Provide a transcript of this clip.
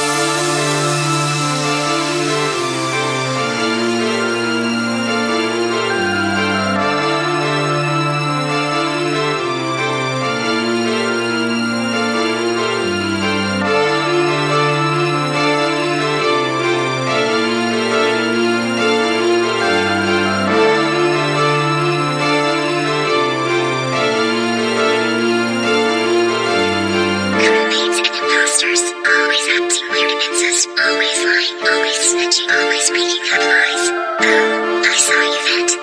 Crewmates I saw you that.